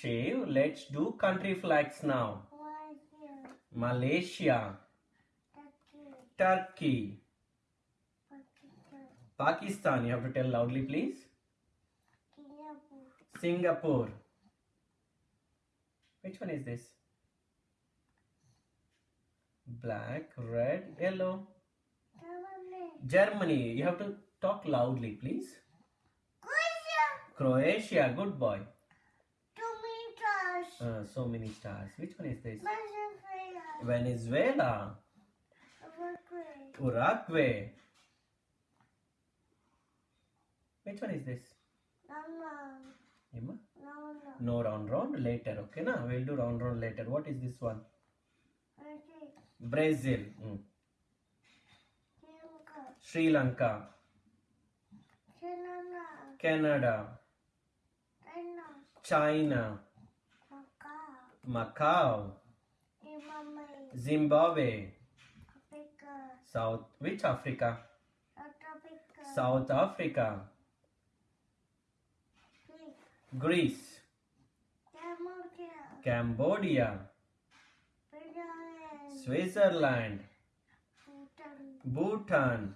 shave. Let's do country flags now. Malaysia, Malaysia, Turkey, Turkey, Pakistan, Pakistan. You have to tell loudly, please. Singapore, Singapore. Which one is this? Black, red, yellow. Germany, Germany. You have to talk loudly, please. Croatia, Croatia. Good boy. Uh, so many stars. Which one is this? Venezuela, Venezuela. Uruguay, Uruguay. Which one is this? Emma? London, No round round later. Okay, na? We'll do round round later. What is this one? Brazil, Brazil. Mm. Sri Lanka, Sri Lanka. Canada. China, China. Macau. Zimbabwe. Africa, South. Which Africa? South Africa, South Africa. Greece. Cambodia, Cambodia. Switzerland. Bhutan, Bhutan.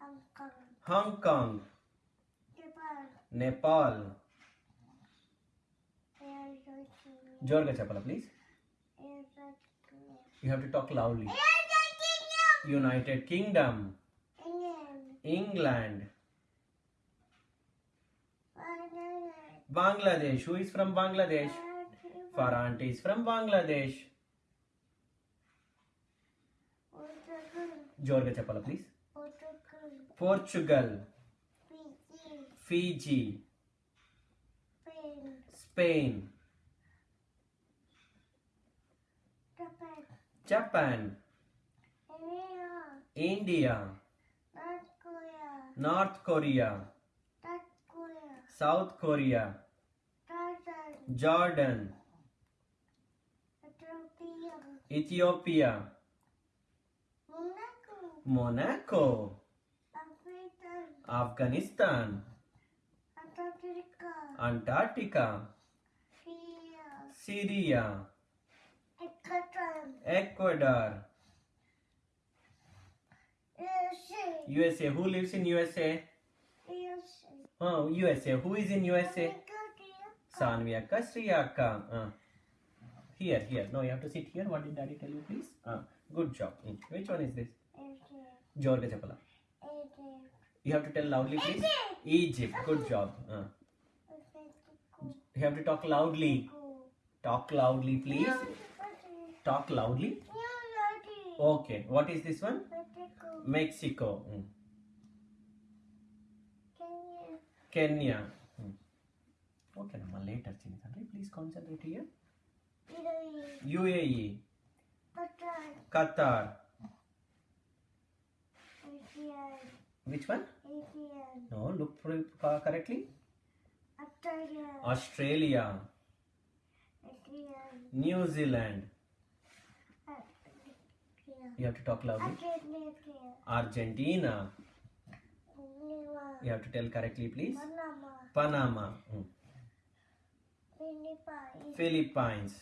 Hong Kong, Hong Kong. Japan, Nepal. Jorga Chapala, please. You have to talk loudly. United Kingdom. England. Bangladesh. Who is from Bangladesh? Farante is from Bangladesh. Jorga Chapala, please. Portugal. Fiji. Spain. Japan, India, North Korea, North Korea. South Korea, South Korea. Jordan, Jordan. Ethiopia, Ethiopia. Monaco, Monaco. Afghanistan, Antarctica, Syria, Syria Ecuador. Ecuador. USA. USA. Who lives in USA? USA. Oh, USA. Who is in USA? Sanvia Kastriaka. Uh, here, here. No, you have to sit here. What did daddy tell you, please? Uh, good job. Mm. Which one is this? George Chapala. You have to tell loudly, please. Egypt. Good job. Uh. You have to talk loudly. Talk loudly, please. Talk loudly. Okay. What is this one? Mexico. Mm. Kenya. Mm. Okay, Nama. Later. Please concentrate here. UAE. Qatar. Which one? No, look for it uh, correctly. Australia, New Zealand. You have to talk loudly. Argentina. You have to tell correctly, please. Panama. Mm. Philippines.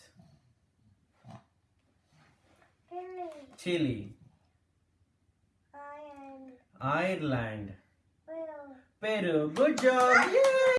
Chile. Ireland. Peru. Good job. Yay!